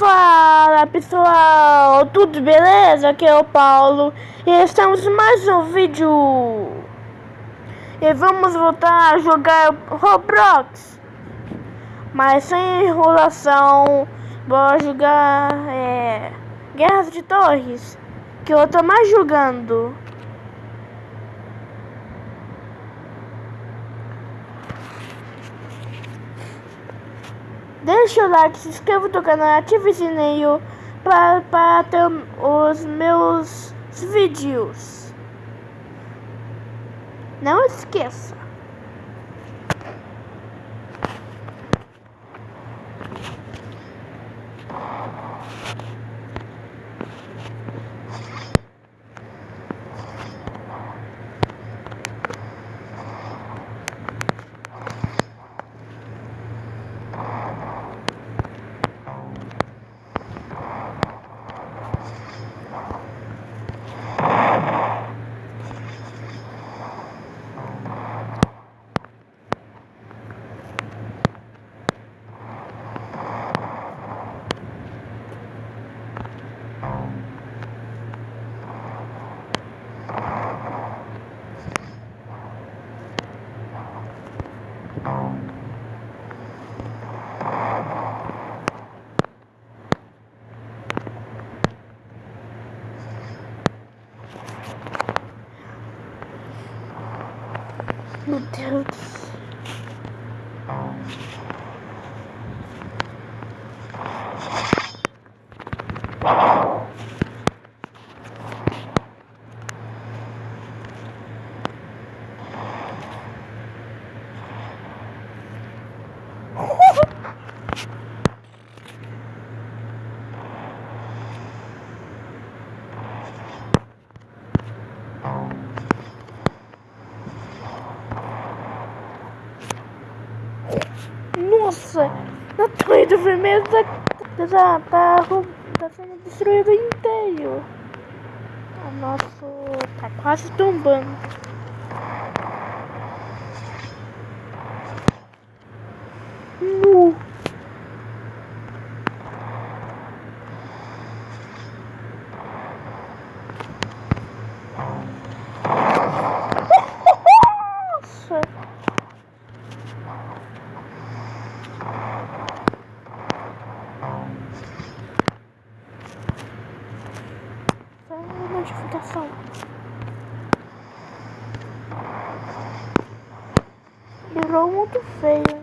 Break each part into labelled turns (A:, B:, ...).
A: Fala pessoal, tudo beleza? Aqui é o Paulo. E estamos em mais um vídeo. E vamos voltar a jogar Roblox. Mas sem enrolação, vou jogar é, Guerras de Torres Que eu tô mais jogando Deixa o like, se inscreva no canal, ative o sininho para, para ter os meus vídeos. Não esqueça. Meu Deus. Nossa, a torre do vermelho tá, tá, tá, tá sendo destruído inteiro. O nosso tá quase tombando. 飞。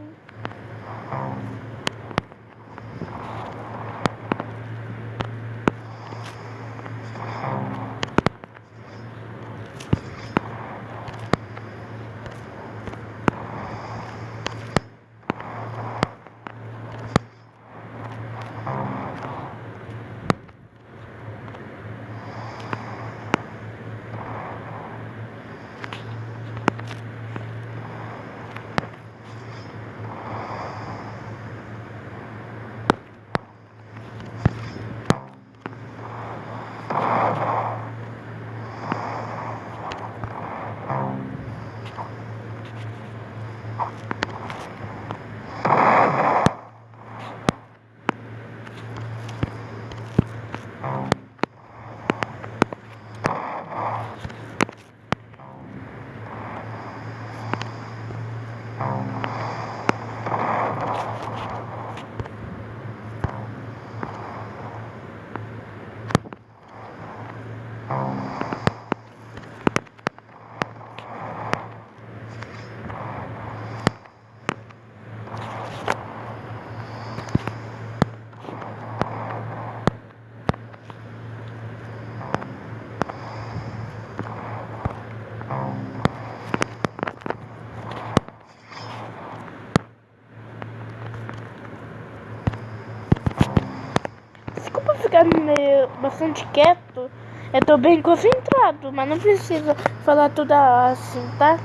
A: Meio bastante quieto. Eu tô bem concentrado, mas não precisa falar tudo assim, tá?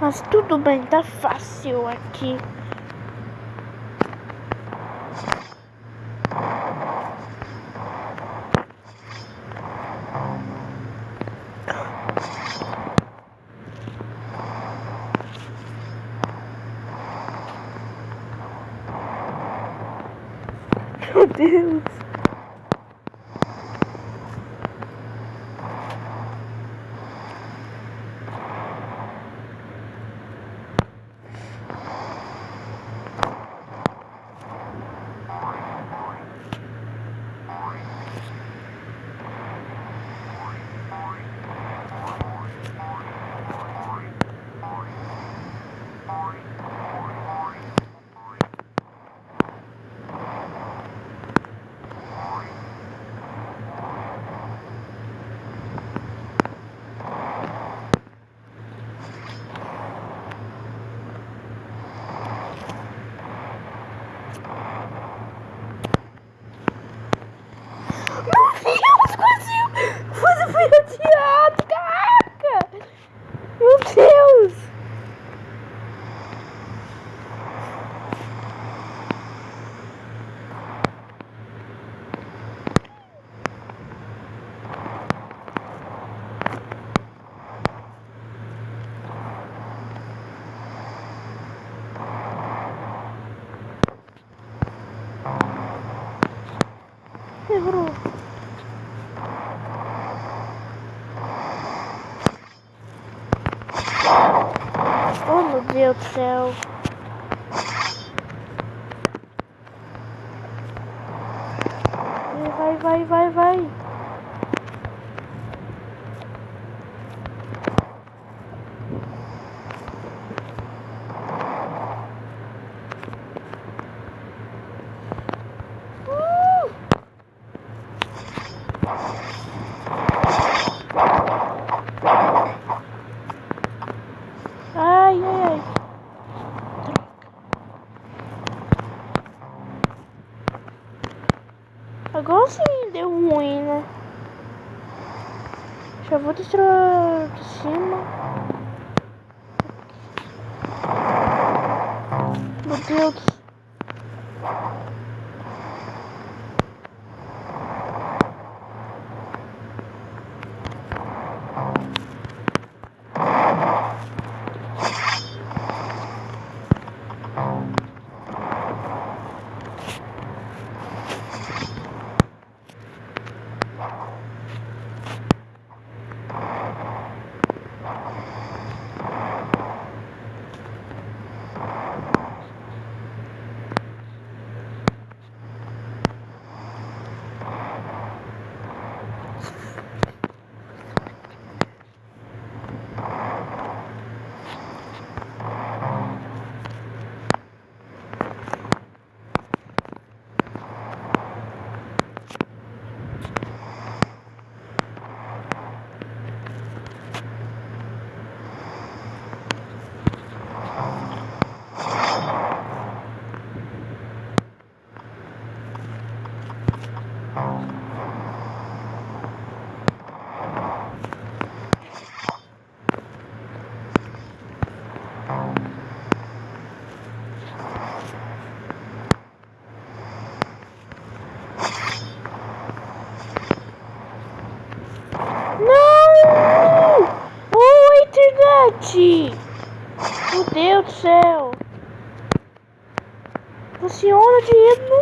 A: Mas tudo bem, tá fácil aqui. Meu Deus. Meu Deus, quase, quase fui atirado, caraca! Meu Deus! Errou. Oh meu Deus do céu. Vai, vai, vai, vai. Uh! Ai, ai, ai. Sim deu ruim, né? Já vou destruir de cima. Meu Deus. Não! Internet! Meu Deus do céu! Funciona dinheiro no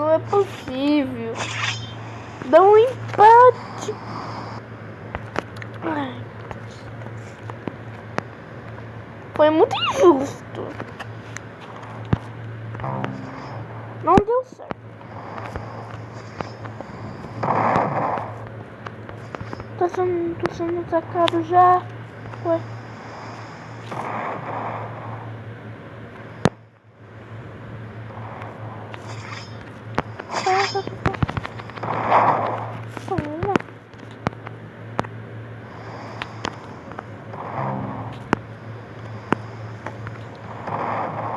A: Não, é possível. Dá um empate. Foi muito injusto. Não deu certo. Tô sendo, tô sendo atacado já. Ué. Toma.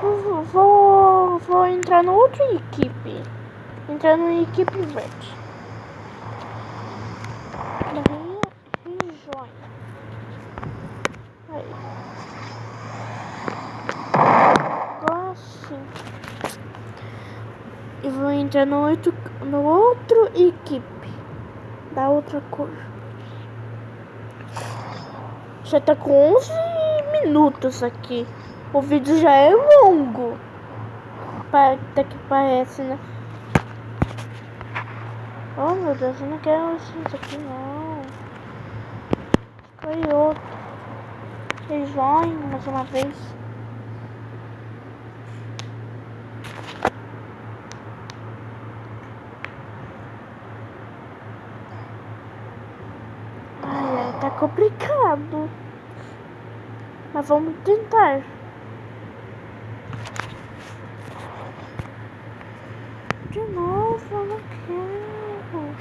A: Vou, vou, vou entrar no outra equipe. Entrar na equipe verde. Rejoin. Aí. Agora sim. E vou entrar no outro, no outro equipe. Da outra cor. Já tá com 11 minutos aqui. O vídeo já é longo. Até que parece, né? Oh meu Deus, eu não quero isso aqui não. Escolhi outro. Rejoin mais uma vez. Ai, ai, tá complicado. Mas vamos tentar. De novo, eu não quero.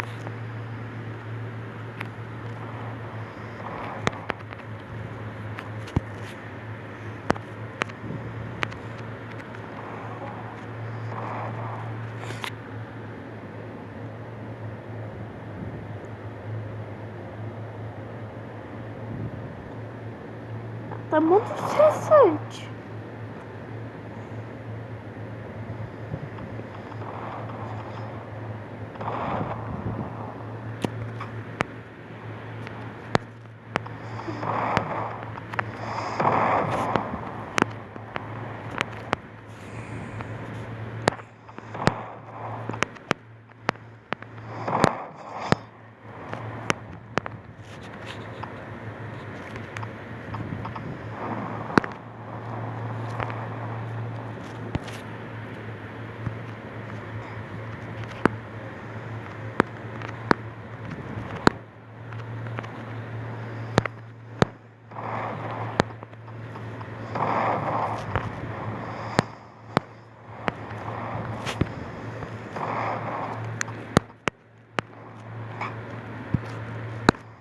A: Tá muito estressante.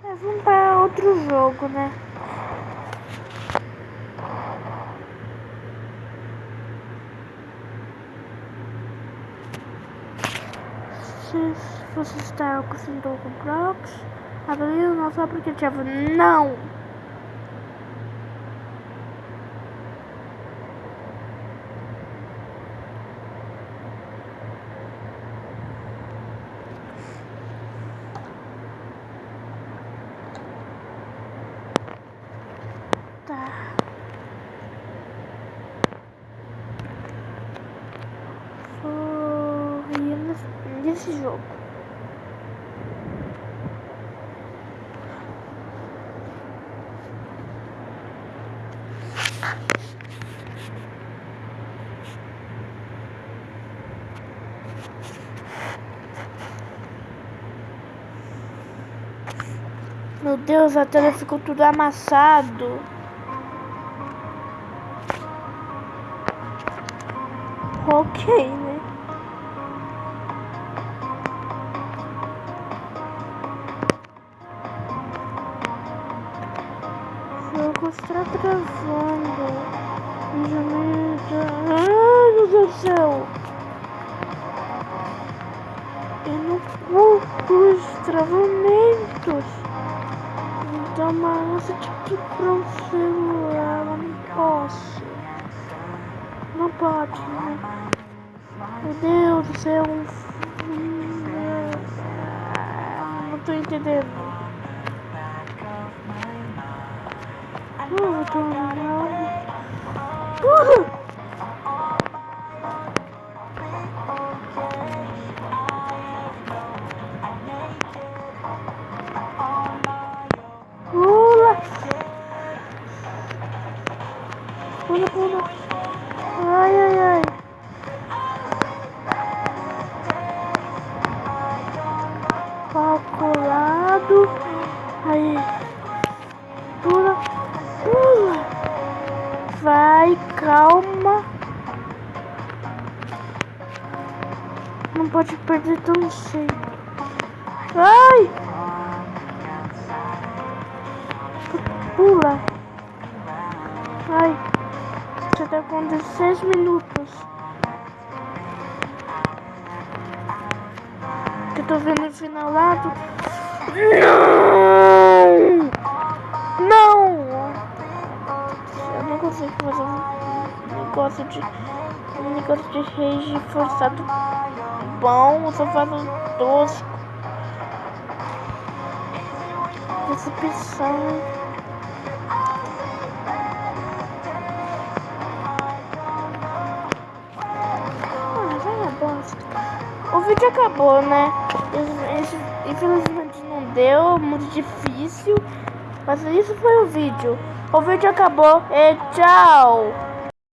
A: É, vamos para outro jogo, né? Se você está acostumado com Crocs, abrir o nosso aplicativo. Não! Tá. Foi nesse jogo. Meu Deus, a tela ficou tudo amassado. Ok, mostrar travando. Ai, meu Deus do céu! É eu não curto os travamentos. Então, mano, você tipo pra um celular, eu não posso. Não pode, né? Meu Deus do céu! Não tô entendendo. Uh, eu tô... Vai, calma! Não pode perder tão cedo! Ai! Pula. Ai. Já tá com 16 minutos. Eu tô vendo o final. Não! Não consigo fazer um negócio de. Um negócio de rage forçado bom. Eu só faço tosco. Decepção. O vídeo acabou, né? Infelizmente não deu, muito difícil. Mas isso foi o vídeo. O vídeo acabou e tchau!